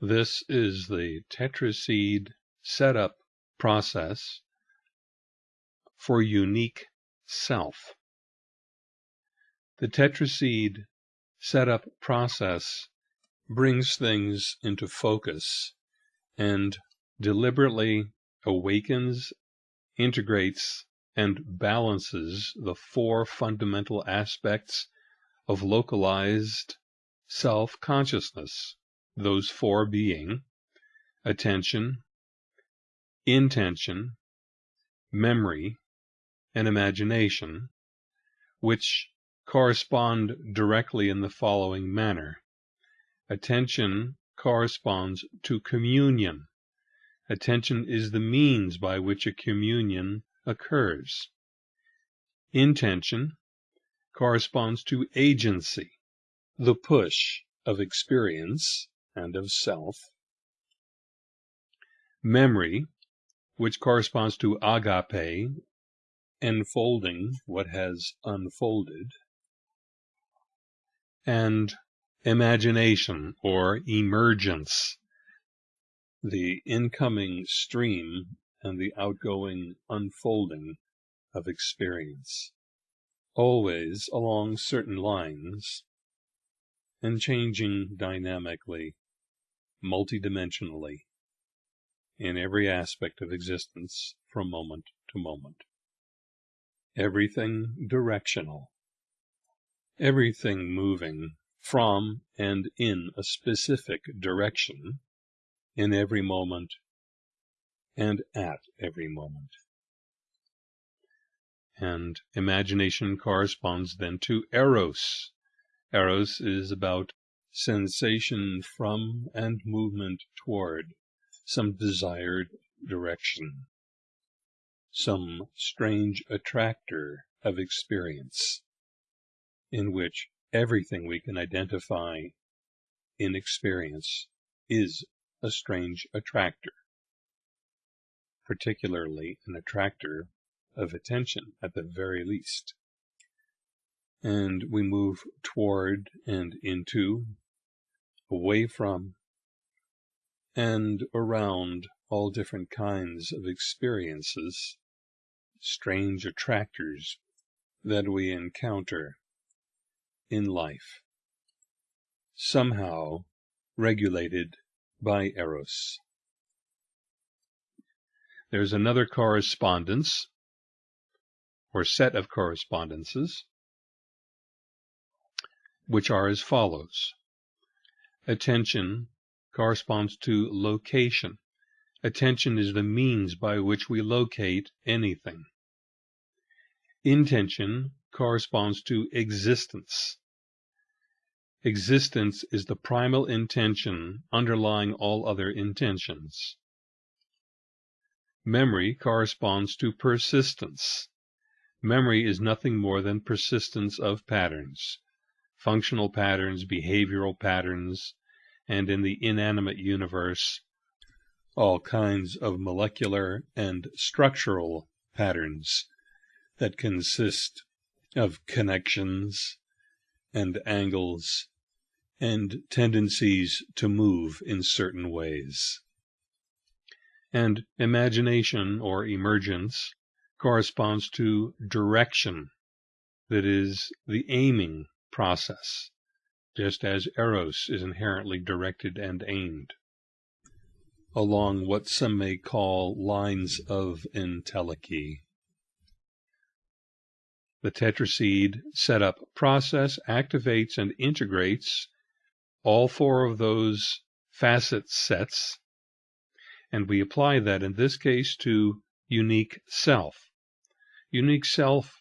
This is the tetraseed setup process for unique self. The tetraseed setup process brings things into focus and deliberately awakens, integrates, and balances the four fundamental aspects of localized self consciousness those four being attention, intention, memory, and imagination, which correspond directly in the following manner. Attention corresponds to communion. Attention is the means by which a communion occurs. Intention corresponds to agency, the push of experience and of self. Memory, which corresponds to agape, enfolding what has unfolded. And imagination or emergence, the incoming stream and the outgoing unfolding of experience, always along certain lines and changing dynamically multidimensionally in every aspect of existence from moment to moment. Everything directional. Everything moving from and in a specific direction in every moment and at every moment. And imagination corresponds then to eros. Eros is about sensation from and movement toward some desired direction, some strange attractor of experience, in which everything we can identify in experience is a strange attractor, particularly an attractor of attention at the very least. And we move toward and into, away from, and around all different kinds of experiences, strange attractors that we encounter in life, somehow regulated by Eros. There's another correspondence, or set of correspondences, which are as follows. Attention corresponds to location. Attention is the means by which we locate anything. Intention corresponds to existence. Existence is the primal intention underlying all other intentions. Memory corresponds to persistence. Memory is nothing more than persistence of patterns functional patterns, behavioral patterns, and in the inanimate universe, all kinds of molecular and structural patterns that consist of connections and angles and tendencies to move in certain ways. And imagination or emergence corresponds to direction, that is, the aiming process, just as Eros is inherently directed and aimed along what some may call lines of entelechy. The tetraseed setup process activates and integrates all four of those facet sets, and we apply that in this case to unique self. Unique self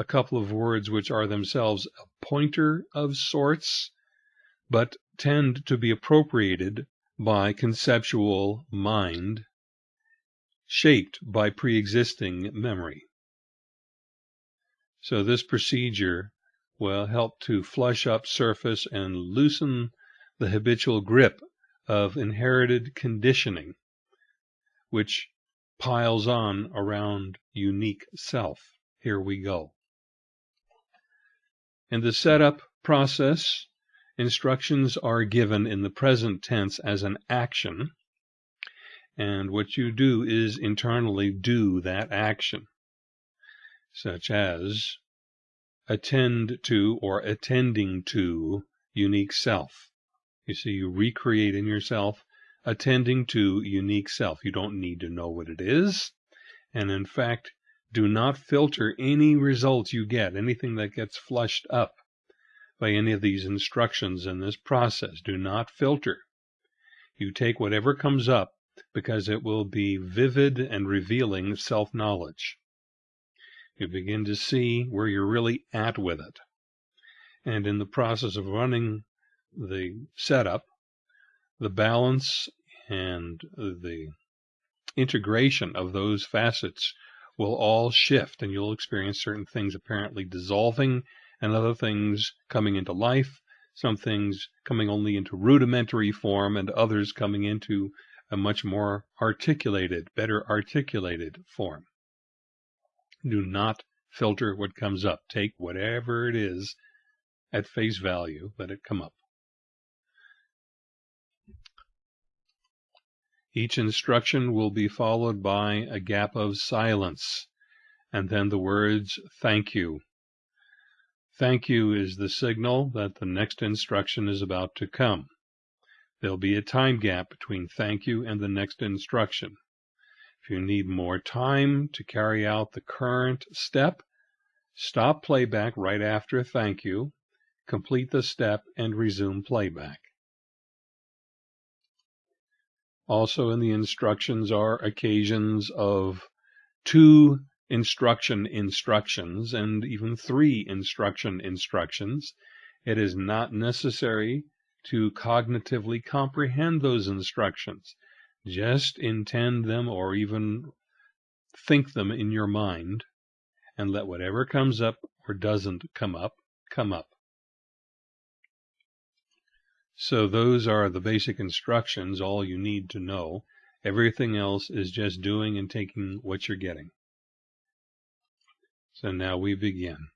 a couple of words which are themselves a pointer of sorts, but tend to be appropriated by conceptual mind, shaped by pre-existing memory. So this procedure will help to flush up surface and loosen the habitual grip of inherited conditioning, which piles on around unique self. Here we go. In the setup process, instructions are given in the present tense as an action, and what you do is internally do that action, such as attend to or attending to unique self. You see, you recreate in yourself attending to unique self. You don't need to know what it is. And in fact, do not filter any results you get, anything that gets flushed up by any of these instructions in this process. Do not filter. You take whatever comes up because it will be vivid and revealing self knowledge. You begin to see where you're really at with it. And in the process of running the setup, the balance and the integration of those facets will all shift and you'll experience certain things apparently dissolving and other things coming into life, some things coming only into rudimentary form and others coming into a much more articulated, better articulated form. Do not filter what comes up. Take whatever it is at face value, let it come up. Each instruction will be followed by a gap of silence, and then the words, thank you. Thank you is the signal that the next instruction is about to come. There'll be a time gap between thank you and the next instruction. If you need more time to carry out the current step, stop playback right after thank you, complete the step, and resume playback. Also in the instructions are occasions of two instruction instructions and even three instruction instructions. It is not necessary to cognitively comprehend those instructions. Just intend them or even think them in your mind and let whatever comes up or doesn't come up come up. So those are the basic instructions, all you need to know. Everything else is just doing and taking what you're getting. So now we begin.